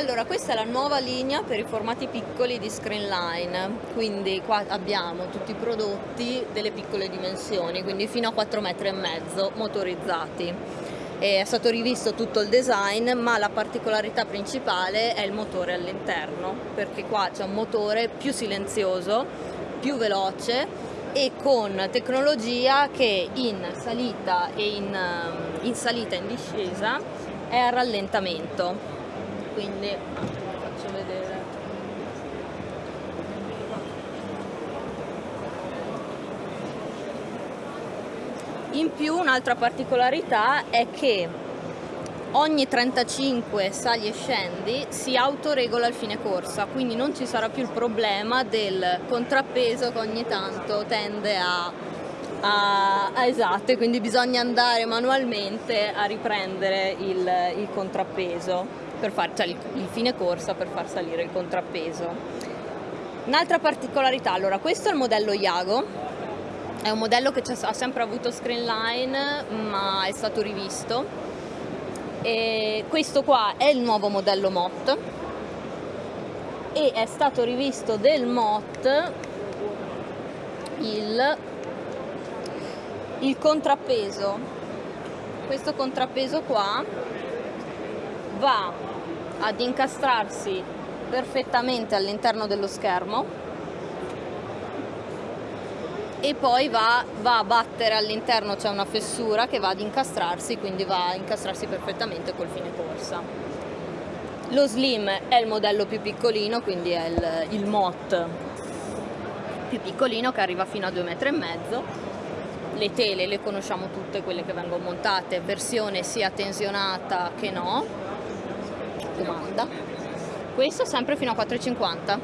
Allora, questa è la nuova linea per i formati piccoli di Screenline, quindi qua abbiamo tutti i prodotti delle piccole dimensioni, quindi fino a 4 metri e mezzo motorizzati. È stato rivisto tutto il design, ma la particolarità principale è il motore all'interno, perché qua c'è un motore più silenzioso, più veloce e con tecnologia che in salita e in, in salita e in discesa è a rallentamento quindi faccio vedere. In più un'altra particolarità è che ogni 35 sali e scendi si autoregola il fine corsa quindi non ci sarà più il problema del contrappeso che ogni tanto tende a, a, a esatto quindi bisogna andare manualmente a riprendere il, il contrappeso per far, cioè il, il fine corsa per far salire il contrappeso. Un'altra particolarità, allora questo è il modello Iago, è un modello che ha sempre avuto screenline ma è stato rivisto e questo qua è il nuovo modello MOT e è stato rivisto del MOT il, il contrappeso questo contrappeso qua va ad incastrarsi perfettamente all'interno dello schermo e poi va, va a battere all'interno, c'è una fessura che va ad incastrarsi, quindi va a incastrarsi perfettamente col fine corsa. Lo Slim è il modello più piccolino, quindi è il, il MOT più piccolino che arriva fino a 2,5 m. Le tele le conosciamo tutte, quelle che vengono montate, versione sia tensionata che no, domanda. Questo sempre fino a 4,50.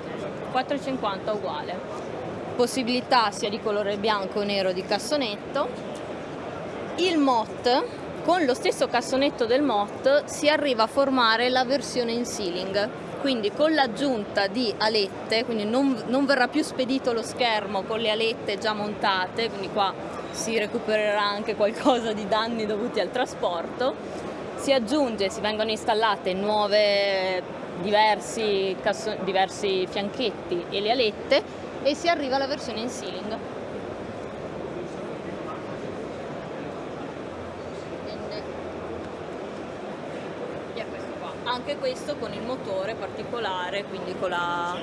4,50 uguale. Possibilità sia di colore bianco o nero di cassonetto. Il MOT, con lo stesso cassonetto del MOT, si arriva a formare la versione in sealing. Quindi con l'aggiunta di alette, quindi non, non verrà più spedito lo schermo con le alette già montate, quindi qua si recupererà anche qualcosa di danni dovuti al trasporto, si aggiunge, si vengono installate nuove diversi, diversi fianchetti e le alette e si arriva alla versione in ceiling. Anche questo con il motore particolare, quindi con la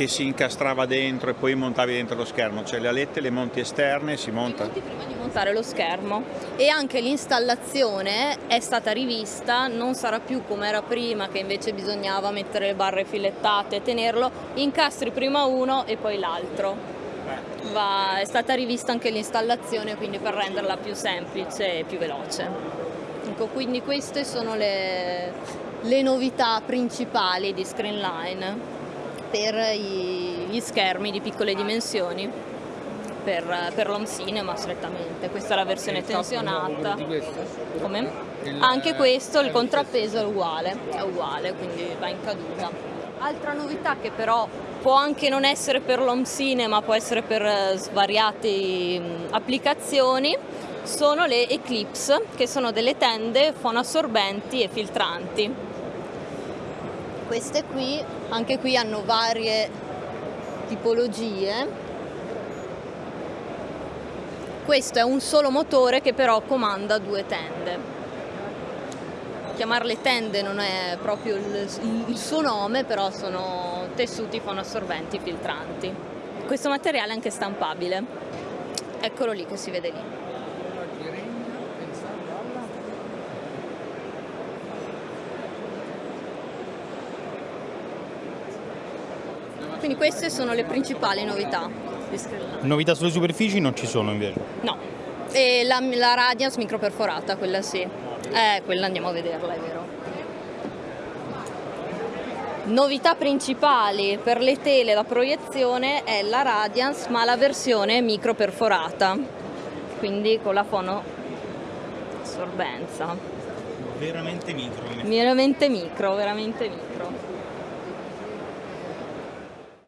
che si incastrava dentro e poi montavi dentro lo schermo, cioè le alette le monti esterne si monta. Monti prima di montare lo schermo e anche l'installazione è stata rivista, non sarà più come era prima che invece bisognava mettere le barre filettate e tenerlo, incastri prima uno e poi l'altro. è stata rivista anche l'installazione quindi per renderla più semplice e più veloce. Ecco, quindi queste sono le, le novità principali di Screenline per gli schermi di piccole dimensioni per, per l'home cinema strettamente. Questa è la versione tensionata. Come? Anche questo, il contrappeso è uguale, è uguale, quindi va in caduta. Altra novità che però può anche non essere per l'home cinema, può essere per eh, svariate applicazioni, sono le Eclipse, che sono delle tende fonoassorbenti e filtranti. Queste qui anche qui hanno varie tipologie. Questo è un solo motore che però comanda due tende. Chiamarle tende non è proprio il, il suo nome però sono tessuti fonoassorbenti filtranti. Questo materiale è anche stampabile. Eccolo lì che si vede lì Quindi queste sono le principali novità. Novità sulle superfici non ci sono invece? No, e la, la Radiance microperforata, quella sì. Eh, quella andiamo a vederla, è vero. Novità principali per le tele da proiezione è la Radiance ma la versione microperforata, quindi con la fono assorbenza. Veramente micro. Veramente micro, veramente micro.